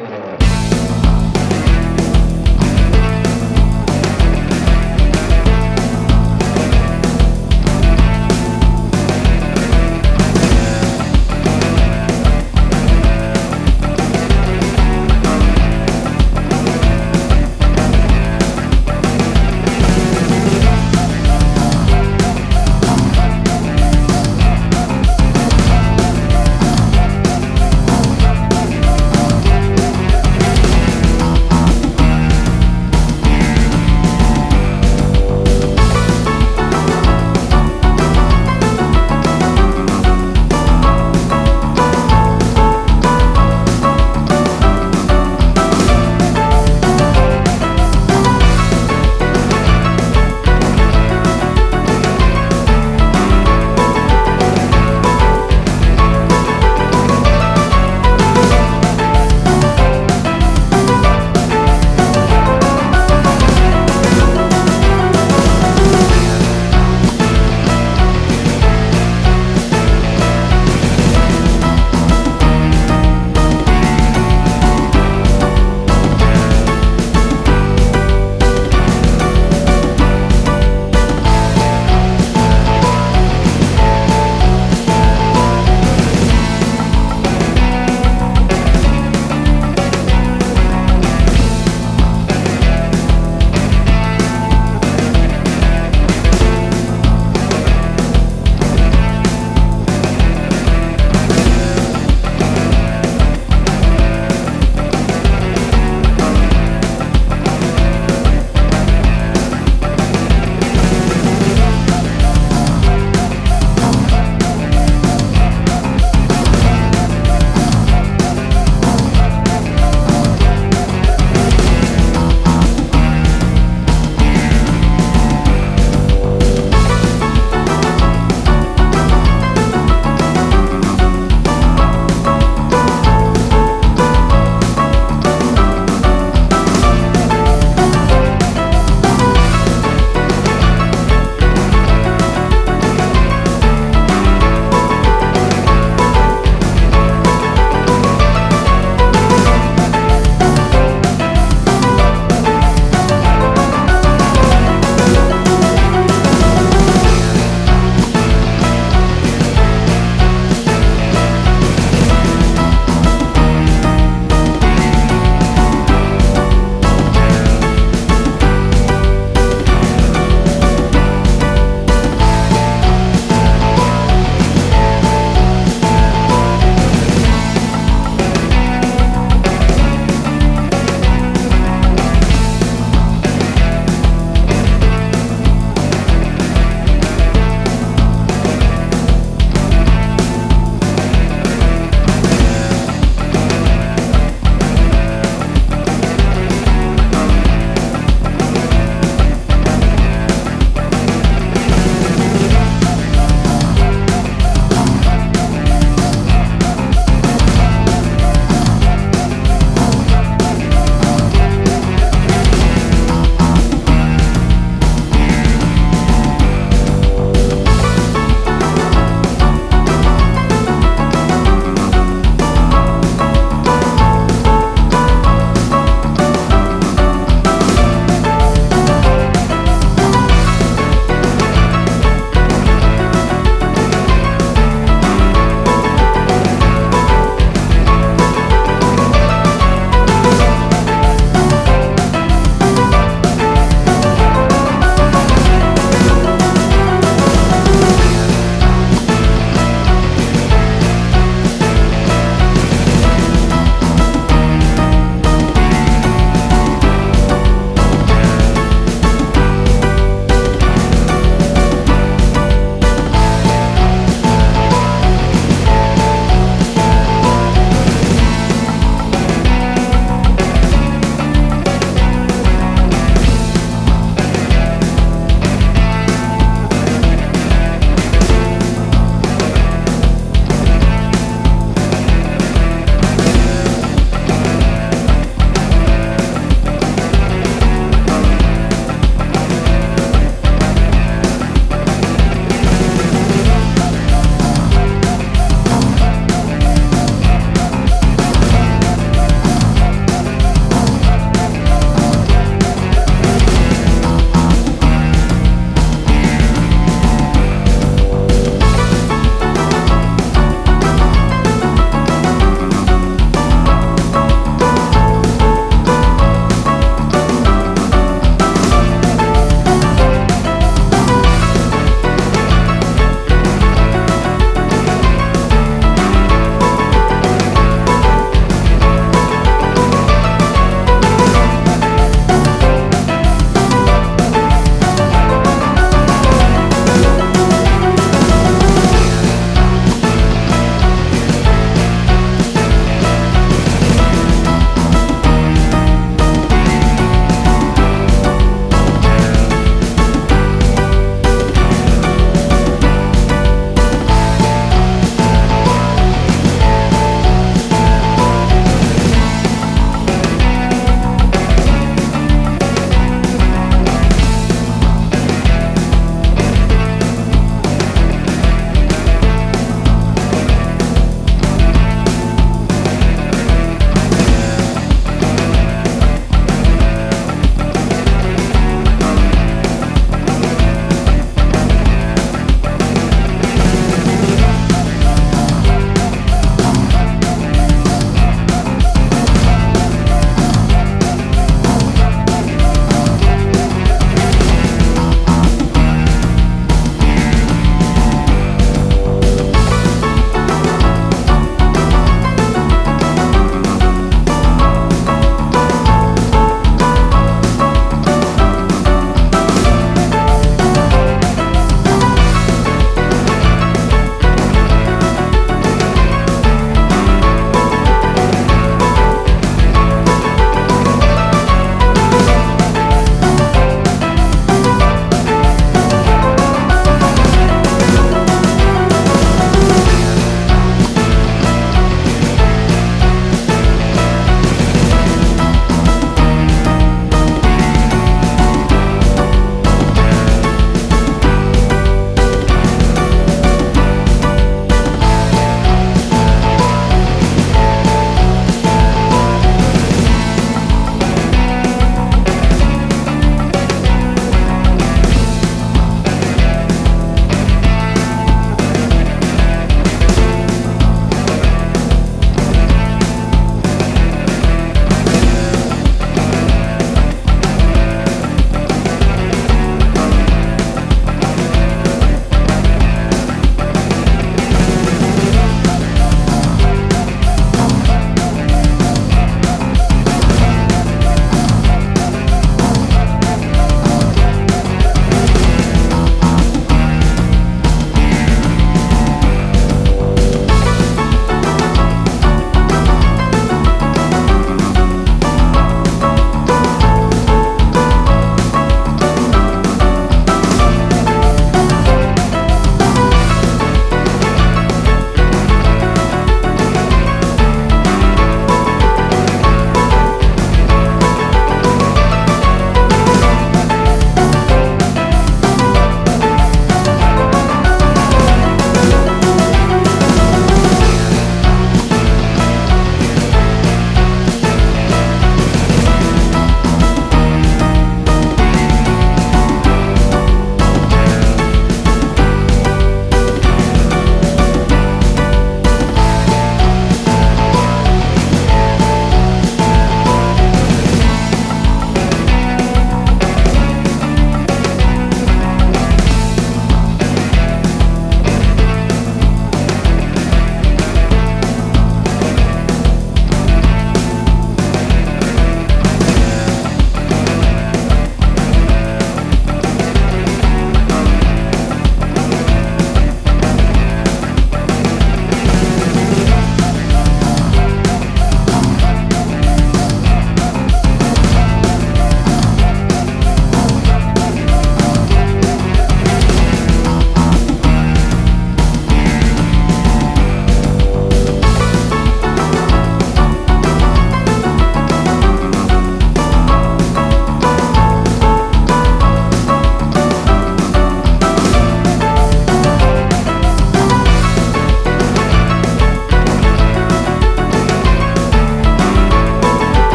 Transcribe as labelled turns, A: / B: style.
A: Bravo.